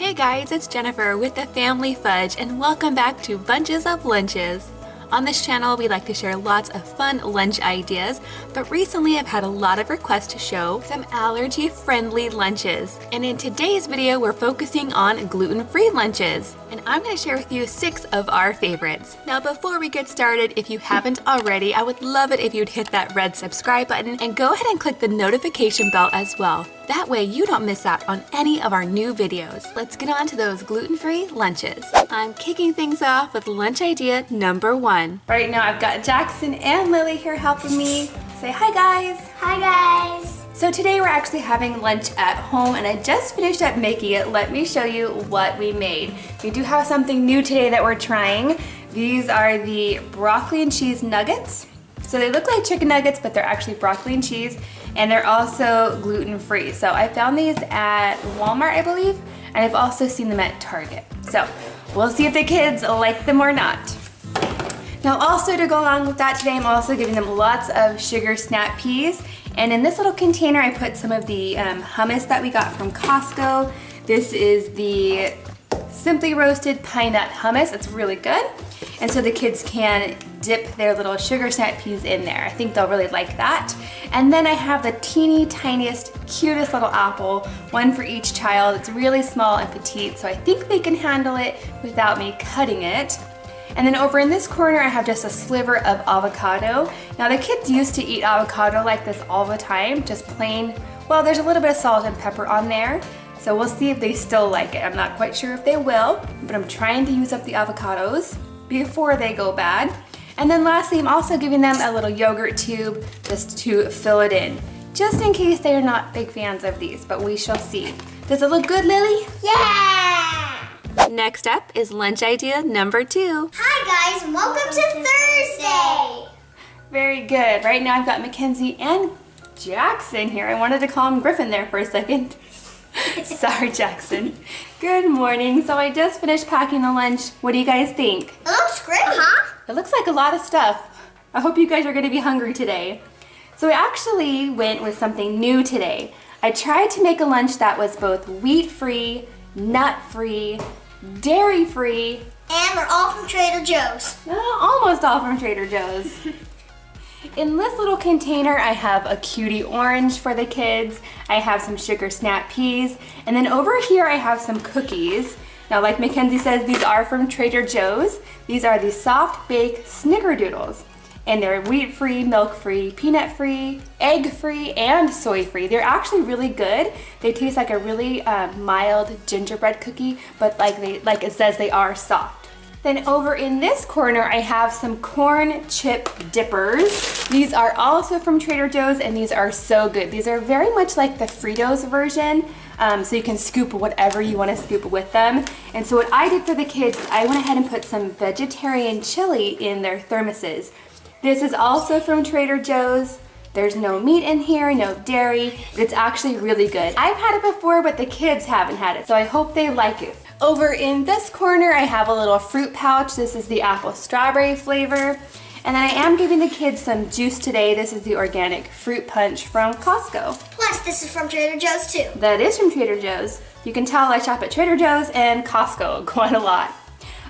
Hey guys, it's Jennifer with the Family Fudge and welcome back to Bunches of Lunches. On this channel, we like to share lots of fun lunch ideas, but recently I've had a lot of requests to show some allergy-friendly lunches. And in today's video, we're focusing on gluten-free lunches. And I'm gonna share with you six of our favorites. Now, before we get started, if you haven't already, I would love it if you'd hit that red subscribe button and go ahead and click the notification bell as well. That way you don't miss out on any of our new videos. Let's get on to those gluten-free lunches. I'm kicking things off with lunch idea number one. Right now I've got Jackson and Lily here helping me. Say hi guys. Hi guys. So today we're actually having lunch at home and I just finished up making it. Let me show you what we made. We do have something new today that we're trying. These are the broccoli and cheese nuggets. So they look like chicken nuggets, but they're actually broccoli and cheese and they're also gluten-free. So I found these at Walmart, I believe, and I've also seen them at Target. So we'll see if the kids like them or not. Now also to go along with that today, I'm also giving them lots of sugar snap peas. And in this little container, I put some of the um, hummus that we got from Costco. This is the Simply Roasted Pine Nut Hummus. It's really good. And so the kids can dip their little sugar snap peas in there. I think they'll really like that. And then I have the teeny tiniest, cutest little apple, one for each child. It's really small and petite, so I think they can handle it without me cutting it. And then over in this corner, I have just a sliver of avocado. Now the kids used to eat avocado like this all the time, just plain, well, there's a little bit of salt and pepper on there. So we'll see if they still like it. I'm not quite sure if they will, but I'm trying to use up the avocados before they go bad. And then lastly, I'm also giving them a little yogurt tube just to fill it in, just in case they are not big fans of these, but we shall see. Does it look good, Lily? Yeah! Next up is lunch idea number two. Hi guys, welcome to Thursday! Very good. Right now I've got Mackenzie and Jackson here. I wanted to call him Griffin there for a second. Sorry, Jackson. Good morning. So I just finished packing the lunch. What do you guys think? It looks great, huh? It looks like a lot of stuff. I hope you guys are gonna be hungry today. So I actually went with something new today. I tried to make a lunch that was both wheat-free, nut-free, dairy-free. And we're all from Trader Joe's. Uh, almost all from Trader Joe's. In this little container, I have a cutie orange for the kids. I have some sugar snap peas. And then over here, I have some cookies. Now, like Mackenzie says, these are from Trader Joe's. These are the soft bake snickerdoodles. And they're wheat-free, milk-free, peanut-free, egg-free, and soy-free. They're actually really good. They taste like a really uh, mild gingerbread cookie, but like, they, like it says, they are soft. Then over in this corner, I have some corn chip dippers. These are also from Trader Joe's and these are so good. These are very much like the Fritos version, um, so you can scoop whatever you want to scoop with them. And so what I did for the kids, I went ahead and put some vegetarian chili in their thermoses. This is also from Trader Joe's. There's no meat in here, no dairy. It's actually really good. I've had it before, but the kids haven't had it, so I hope they like it. Over in this corner, I have a little fruit pouch. This is the apple strawberry flavor. And then I am giving the kids some juice today. This is the organic fruit punch from Costco. Plus, this is from Trader Joe's too. That is from Trader Joe's. You can tell I shop at Trader Joe's and Costco quite a lot.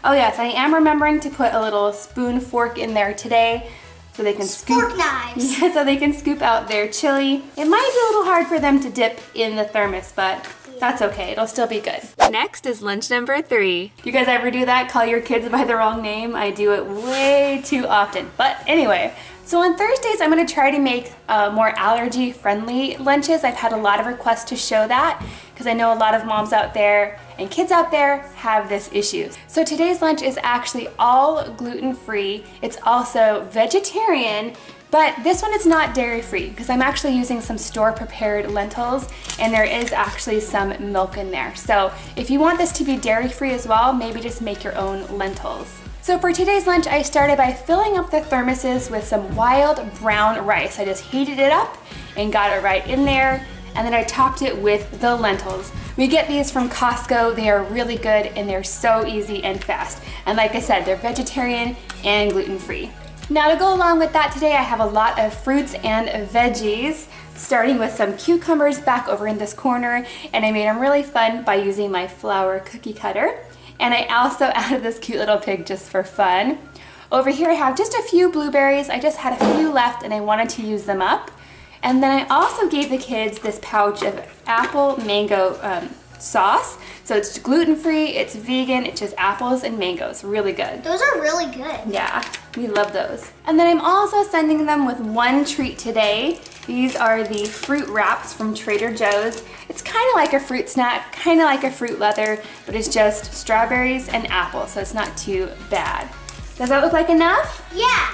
Oh yes, I am remembering to put a little spoon fork in there today so they can Fork scoop. knives. Yeah, so they can scoop out their chili. It might be a little hard for them to dip in the thermos, but that's okay, it'll still be good. Next is lunch number three. You guys ever do that? Call your kids by the wrong name? I do it way too often. But anyway, so on Thursdays, I'm gonna try to make uh, more allergy-friendly lunches. I've had a lot of requests to show that because I know a lot of moms out there and kids out there have this issue. So today's lunch is actually all gluten-free. It's also vegetarian, but this one is not dairy-free because I'm actually using some store-prepared lentils and there is actually some milk in there. So if you want this to be dairy-free as well, maybe just make your own lentils. So for today's lunch, I started by filling up the thermoses with some wild brown rice. I just heated it up and got it right in there and then I topped it with the lentils. We get these from Costco. They are really good and they're so easy and fast. And like I said, they're vegetarian and gluten-free. Now to go along with that today, I have a lot of fruits and veggies. starting with some cucumbers back over in this corner, and I made them really fun by using my flower cookie cutter. And I also added this cute little pig just for fun. Over here I have just a few blueberries. I just had a few left and I wanted to use them up. And then I also gave the kids this pouch of apple mango um, sauce. So it's gluten-free, it's vegan, it's just apples and mangoes. Really good. Those are really good. Yeah, we love those. And then I'm also sending them with one treat today. These are the fruit wraps from Trader Joe's. It's kind of like a fruit snack, kind of like a fruit leather, but it's just strawberries and apples, so it's not too bad. Does that look like enough? Yeah.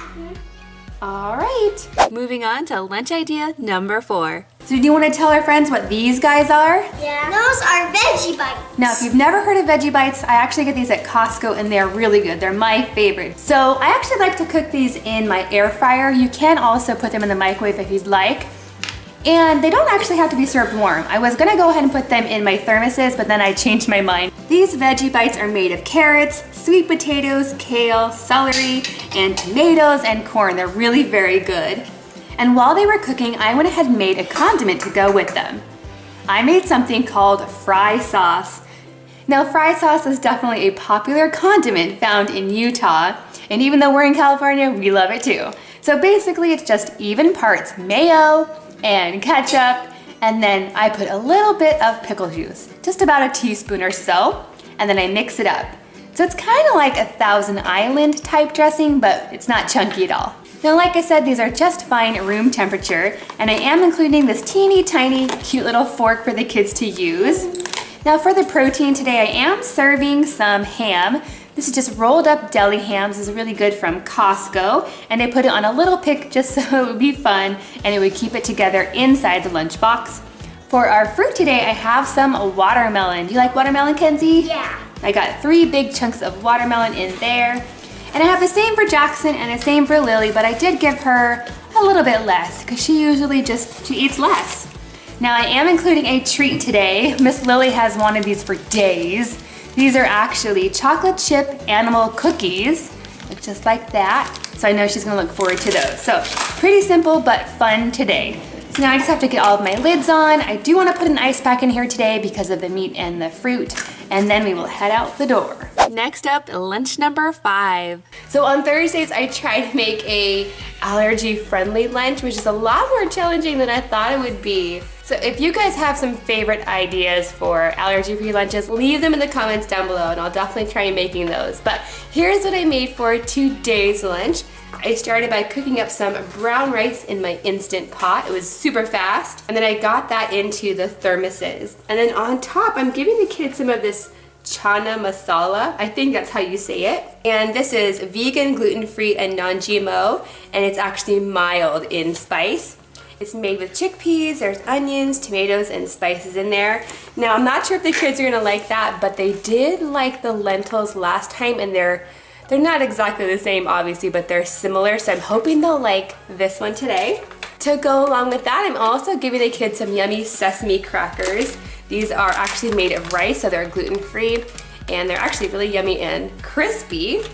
All right, moving on to lunch idea number four. So do you want to tell our friends what these guys are? Yeah. Those are veggie bites. Now, if you've never heard of Veggie Bites, I actually get these at Costco and they're really good. They're my favorite. So I actually like to cook these in my air fryer. You can also put them in the microwave if you'd like. And they don't actually have to be served warm. I was gonna go ahead and put them in my thermoses, but then I changed my mind. These veggie bites are made of carrots, sweet potatoes, kale, celery, and tomatoes and corn. They're really very good. And while they were cooking, I went ahead and made a condiment to go with them. I made something called fry sauce. Now fry sauce is definitely a popular condiment found in Utah, and even though we're in California, we love it too. So basically it's just even parts mayo, and ketchup, and then I put a little bit of pickle juice, just about a teaspoon or so, and then I mix it up. So it's kind of like a Thousand Island type dressing, but it's not chunky at all. Now, like I said, these are just fine room temperature, and I am including this teeny tiny cute little fork for the kids to use. Now for the protein today, I am serving some ham. This is just rolled up deli hams. This is really good from Costco. And I put it on a little pick just so it would be fun and it would keep it together inside the lunchbox. For our fruit today, I have some watermelon. Do you like watermelon, Kenzie? Yeah. I got three big chunks of watermelon in there. And I have the same for Jackson and the same for Lily, but I did give her a little bit less because she usually just, she eats less. Now I am including a treat today. Miss Lily has wanted these for days. These are actually chocolate chip animal cookies, just like that. So I know she's gonna look forward to those. So pretty simple, but fun today. So now I just have to get all of my lids on. I do wanna put an ice pack in here today because of the meat and the fruit, and then we will head out the door. Next up, lunch number five. So on Thursdays, I try to make a allergy-friendly lunch, which is a lot more challenging than I thought it would be. So if you guys have some favorite ideas for allergy-free lunches, leave them in the comments down below and I'll definitely try making those. But here's what I made for today's lunch. I started by cooking up some brown rice in my Instant Pot. It was super fast. And then I got that into the thermoses. And then on top, I'm giving the kids some of this chana masala. I think that's how you say it. And this is vegan, gluten-free, and non-GMO. And it's actually mild in spice. It's made with chickpeas, there's onions, tomatoes, and spices in there. Now, I'm not sure if the kids are gonna like that, but they did like the lentils last time, and they're they're not exactly the same, obviously, but they're similar, so I'm hoping they'll like this one today. To go along with that, I'm also giving the kids some yummy sesame crackers. These are actually made of rice, so they're gluten-free, and they're actually really yummy and crispy.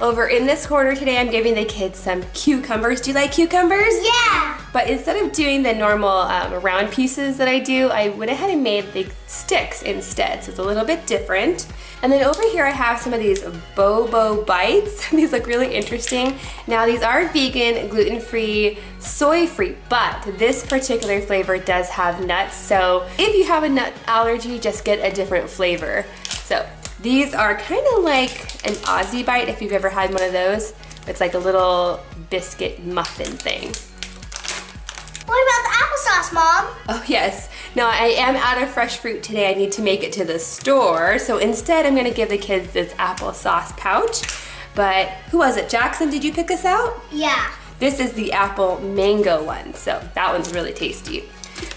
Over in this corner today, I'm giving the kids some cucumbers. Do you like cucumbers? Yeah. But instead of doing the normal um, round pieces that I do, I went ahead and made the sticks instead. So it's a little bit different. And then over here I have some of these Bobo Bites. these look really interesting. Now these are vegan, gluten-free, soy-free, but this particular flavor does have nuts. So if you have a nut allergy, just get a different flavor. So these are kind of like an Aussie bite if you've ever had one of those. It's like a little biscuit muffin thing. What about the applesauce, Mom? Oh yes. Now I am out of fresh fruit today. I need to make it to the store. So instead I'm gonna give the kids this applesauce pouch. But who was it? Jackson, did you pick this out? Yeah. This is the apple mango one. So that one's really tasty.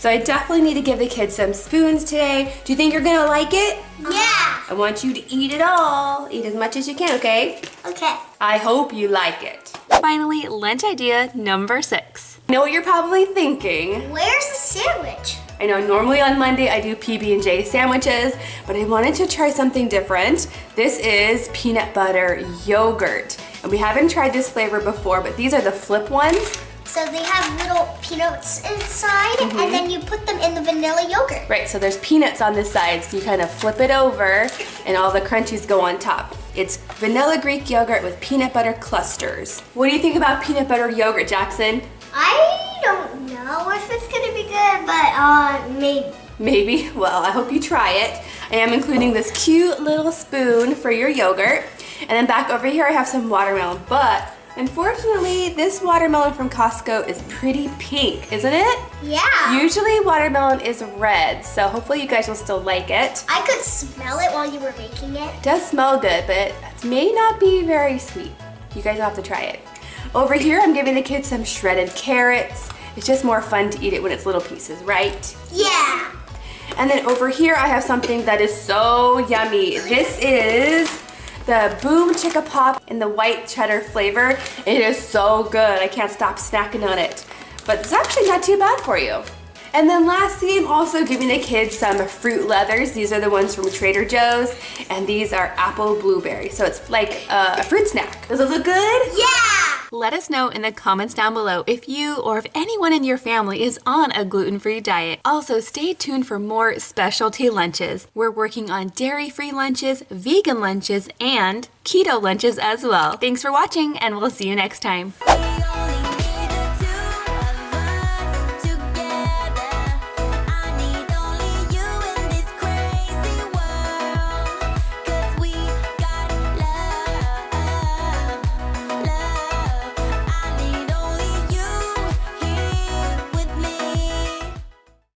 So I definitely need to give the kids some spoons today. Do you think you're gonna like it? Yeah. I want you to eat it all. Eat as much as you can, okay? Okay. I hope you like it. Finally, lunch idea number six. I know what you're probably thinking. Where's the sandwich? I know normally on Monday I do PB&J sandwiches, but I wanted to try something different. This is peanut butter yogurt. And we haven't tried this flavor before, but these are the flip ones. So they have little peanuts inside, Mm-hmm. and then you put them in the vanilla yogurt. Right, so there's peanuts on this side, so you kind of flip it over and all the crunchies go on top. It's vanilla Greek yogurt with peanut butter clusters. What do you think about peanut butter yogurt, Jackson? I don't know if it's gonna be good, but uh, maybe. Maybe. Well, I hope you try it. I am including this cute little spoon for your yogurt. And then back over here, I have some watermelon. But unfortunately, this watermelon from Costco is pretty pink, isn't it? Yeah. Usually watermelon is red, so hopefully you guys will still like it. I could smell it while you were making it. It does smell good, but it may not be very sweet. You guys will have to try it. Over here, I'm giving the kids some shredded carrots. It's just more fun to eat it when it's little pieces, right? Yeah. And then over here, I have something that is so yummy. This is the Boom Chicka Pop in the white cheddar flavor. It is so good. I can't stop snacking on it. But it's actually not too bad for you. And then lastly, I'm also giving the kids some fruit leathers. These are the ones from Trader Joe's, and these are apple blueberry. So it's like a fruit snack. Does it look good? Yeah. Let us know in the comments down below if you or if anyone in your family is on a gluten-free diet. Also, stay tuned for more specialty lunches. We're working on dairy-free lunches, vegan lunches, and keto lunches as well. Thanks for watching, and we'll see you next time.